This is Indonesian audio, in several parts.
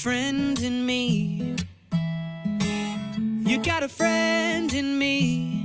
friend in me. You got a friend in me.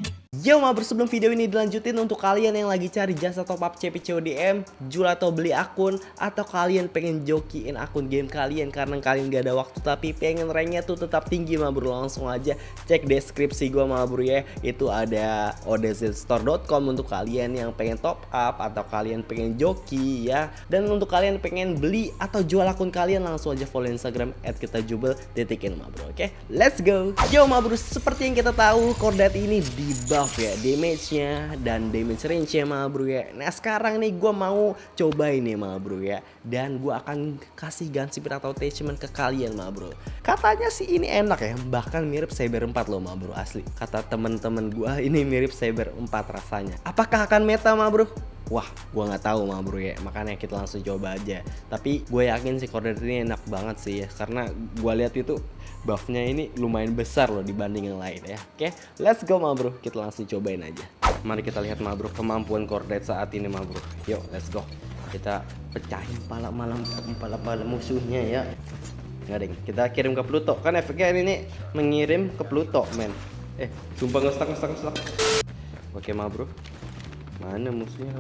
Yo mabar sebelum video ini dilanjutin untuk kalian yang lagi cari jasa top up CP CODM, jual atau beli akun, atau kalian pengen jokiin akun game kalian karena kalian gak ada waktu tapi pengen ranknya tuh tetap tinggi bro langsung aja cek deskripsi gua bro ya. Itu ada odzstore.com untuk kalian yang pengen top up atau kalian pengen joki ya. Dan untuk kalian pengen beli atau jual akun kalian langsung aja follow instagram at kita jubel detikin bro oke? Let's go! Yo bro seperti yang kita tahu kordat ini di buff ya damage-nya dan damage range-nya mah bro ya. Nah sekarang nih gue mau coba ini mah bro ya. Dan gue akan kasih speed atau attachment ke kalian mah bro. Katanya sih ini enak ya, bahkan mirip Cyber 4 loh mah bro asli. Kata temen-temen gue ini mirip Cyber 4 rasanya. Apakah akan meta mah bro? Wah, gue nggak tahu mah bro ya. Makanya kita langsung coba aja. Tapi gue yakin sih koordinat ini enak banget sih ya, karena gue lihat itu buffnya ini lumayan besar loh dibanding yang lain ya. Oke, let's go mah bro. Kita langsung cobain aja. Mari kita lihat mah bro kemampuan koordinat saat ini mah bro. Yuk, let's go. Kita pecahin pala malam pala pala musuhnya ya. Nggak ding, kita kirim ke Pluto. Kan efeknya ini mengirim ke Pluto, men. Eh, sumpah ngestak ngestak ngestak. Oke mah bro. Mana musuhnya?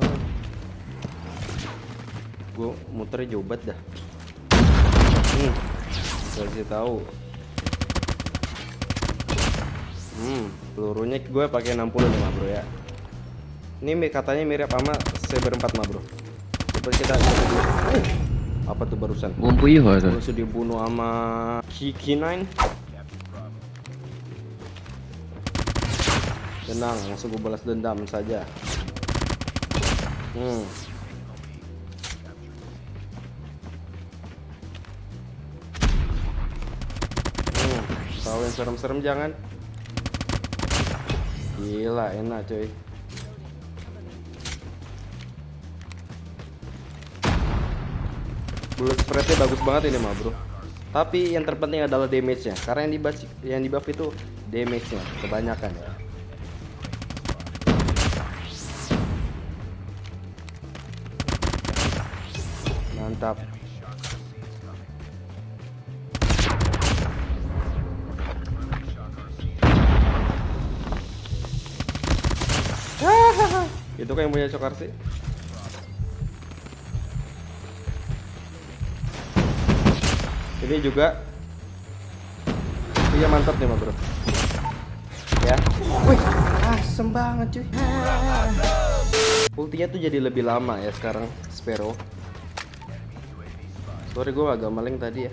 Gue muternya jauh banget dah. Hmm, kasih tahu. Hmm, pelurunya gue pakai 60 nih mah bro ya. Ini katanya mirip sama Saber 4 mah bro. Coba kita. Uh, apa tuh barusan? Bumbu iya Langsung dibunuh sama Kiki 9 Tenang, langsung gue balas dendam saja. Hmm. Hmm, tahu yang serem-serem jangan. Gila, enak coy. Bullet spreadnya bagus banget ini mah bro. Tapi yang terpenting adalah damage-nya. Karena yang di yang di buff itu damage-nya kebanyakan ya. Mantap. Itu kan yang punya cokar sih. Ini juga Iya mantap nih, bro. Ya. Wih, asem banget cuy. Ultinya tuh jadi lebih lama ya sekarang Sparrow. Sorry gue agak maling tadi ya.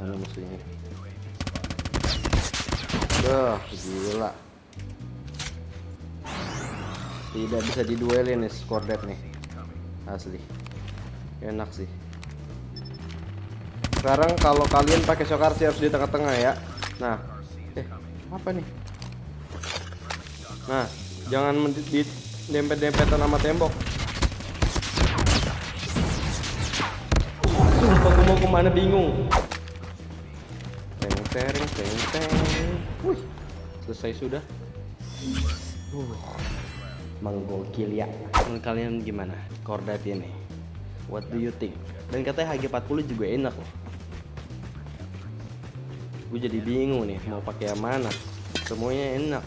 Mana musuhnya? Duh, gila. Tidak bisa diduelin nih Skordet nih. Asli. Enak sih. Sekarang kalau kalian pakai Shokarsi harus di tengah-tengah ya. Nah, eh apa nih? Nah, jangan di dempet-dempetan sama tembok. Sumpah gue mau ke mana bingung. Teng teng teng teng. Wih, selesai sudah. Uh, menggokil ya. Menurut kalian gimana? Kordat ini. What do you think? Dan katanya HG40 juga enak loh. Gue jadi bingung nih mau pakai yang mana. Semuanya enak.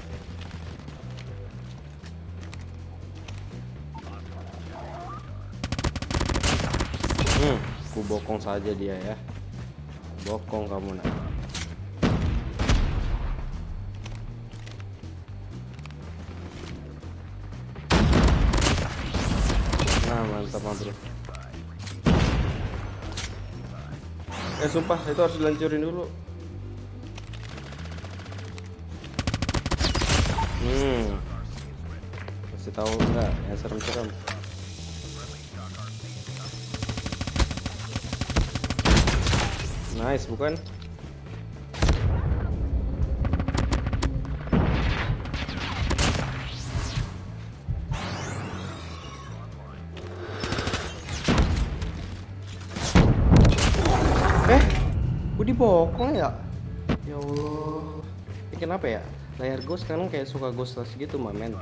Hmm, ku bokong saja dia ya. Bokong kamu nak. Nah, mantap bro. Eh sumpah itu harus dilancurin dulu. Hmm. Kasih tahu enggak ya serem-serem. Nice bukan? Eh, gue dibokong ya? Ya Allah. Ini kenapa ya? Layar gue sekarang kayak suka ghostless gitu, mamen.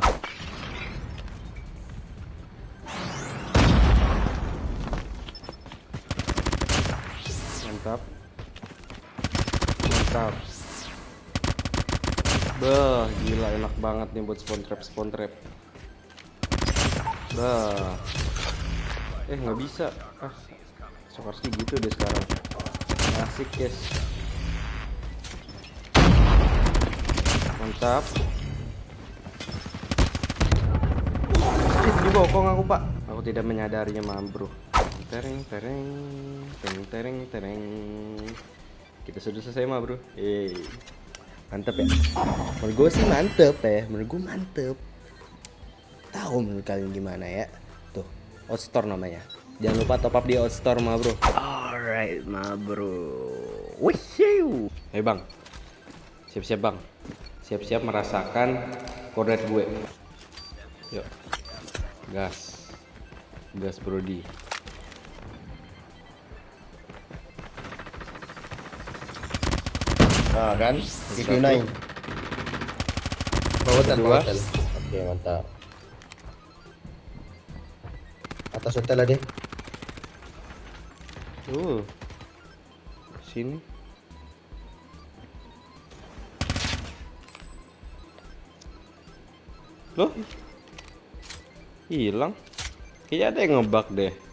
Bah, gila enak banget nih buat spawn trap spawn trap. Bah. Eh, nggak bisa. Ah. Sokarski gitu deh sekarang. Asik, guys. Mantap. Di bokong aku, Pak. Aku tidak menyadarinya, mam, bro. Tereng, tereng, tereng, tereng, tereng. Kita sudah selesai, mah, bro. Eh mantep ya? Menurut gue sih mantep ya. Menurut gue mantep. Tahu menurut kalian gimana ya? Tuh outstore namanya. Jangan lupa top up di outstore ma bro. Alright ma bro. Wih Hei bang. Siap-siap bang. Siap-siap merasakan koordinat gue. Yuk. Gas. Gas brody Nah kan, DQ9 Bawatan, Dua. bawatan. Oke mantap. Atas hotel lah dia uh sini. Loh? Hilang. Kayaknya ada yang ngebug deh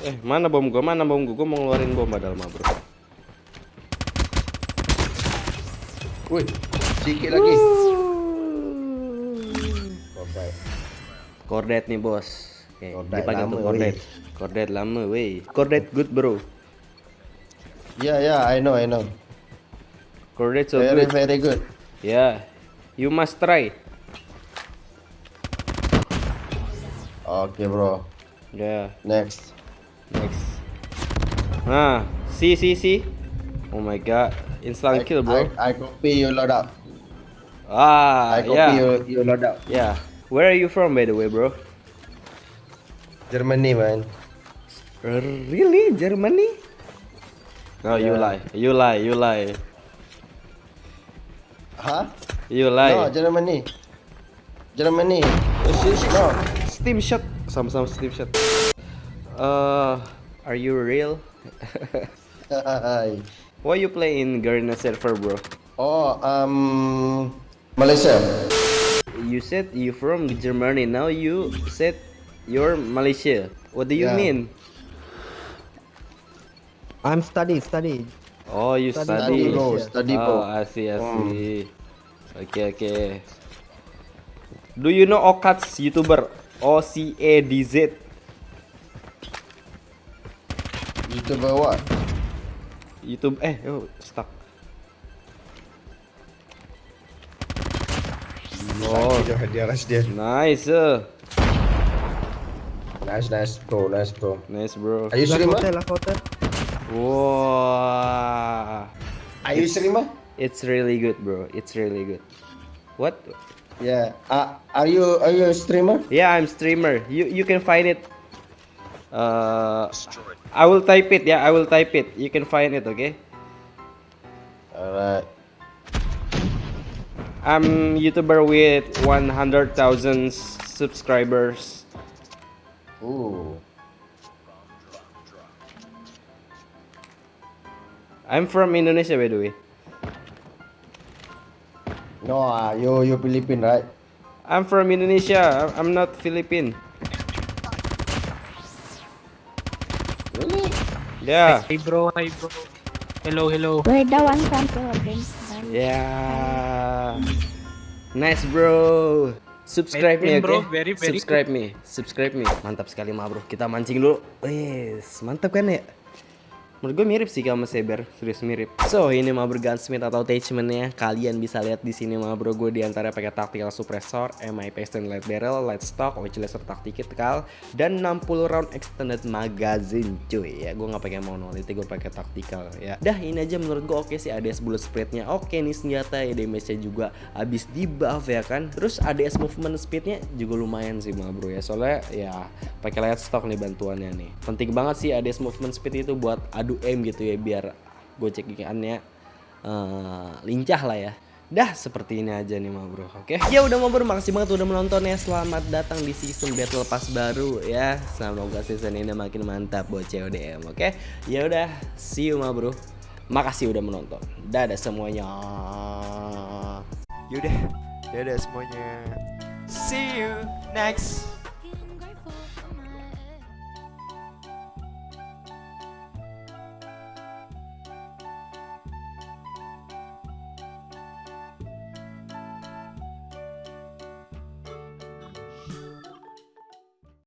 eh mana bom gua? Mana bom gua? Gua mau ngeluarin bom padahal mah bro. Wih, sikit lagi. Bye-bye kordet nih bos. Oke, Kordet dipakai lama, tuh kordet. kordet lama weh. Kordet good bro. Ya ya, I know, I know. Kordet so Very good. very good. Ya you must try. Oke bro. Ya. Next next. Nah see see see oh my god. Instant kill bro. I, I copy you load up. Ah I copy yeah. you, you load up. Yeah. Where are you from by the way bro? Germany man. Really? Germany? No you Yeah. lie. You lie you lie. Hah? you No, lie Germany. Germany No. Steam shot. Sama-sama steam shot uh are you real why you play in Garena server bro Oh, um Malaysia you said you from Germany now you said you're Malaysia what do you Yeah. mean I'm study, study. oh you Study study, Study bro, study bro Oh, I see, I see. Okay, okay. Do you know Okats YouTuber? O C A D Z. YouTuber what? YouTube eh oh stuck. Oh, dia, rush dia. Nice. Uh. Nice, nice bro, nice bro. Nice, bro. Are you streamer? hotel, hotel. Wow. Are you streamer? It's really good, bro. It's really good. What? Yeah. Uh, are you are you a streamer? Yeah, I'm streamer. You you can find it. Uh, I will type it. Yeah, I will type it. You can find it. Okay. Alright. I'm YouTuber with 100,000 subscribers. Ooh. I'm from Indonesia, by the way. No, uh, you you Philippine right? I'm from Indonesia. I'm not Philippine. Yeah. Hi bro, hi bro. Hello, hello. We're the one from Philippines. Yeah. Nice, bro. Subscribe me, bro. Very, very Subscribe me. Subscribe me. Mantap sekali, mah, bro. Kita mancing dulu. Wes, mantap kan ya? Menurut gue mirip sih sama Saber, serius mirip. So ini mah Gunsmith atau attachmentnya kalian bisa lihat di sini mah bro gue di antara pakai tactical suppressor, MI piston light barrel, light stock, which laser tactical dan 60 round extended magazine cuy ya gue nggak pakai monolith gue pakai tactical ya. Dah ini aja menurut gue oke sih ADS bullet spreadnya oke nih senjata ya damage-nya juga habis di buff ya kan. Terus ADS movement speednya juga lumayan sih mah bro ya soalnya ya pakai light stock nih bantuannya nih. Penting banget sih ADS movement speed itu buat adu aim gitu ya biar gocekannya eh lincah lah ya. Dah seperti ini aja nih ma bro Oke? Ya udah ma bro makasih banget udah menonton ya. Selamat datang di season Battle Pass baru ya. Semoga season ini makin mantap buat CODM Oke? Ya udah see you ma bro. Makasih udah menonton. Dadah semuanya. Yaudah, dadah semuanya. See you next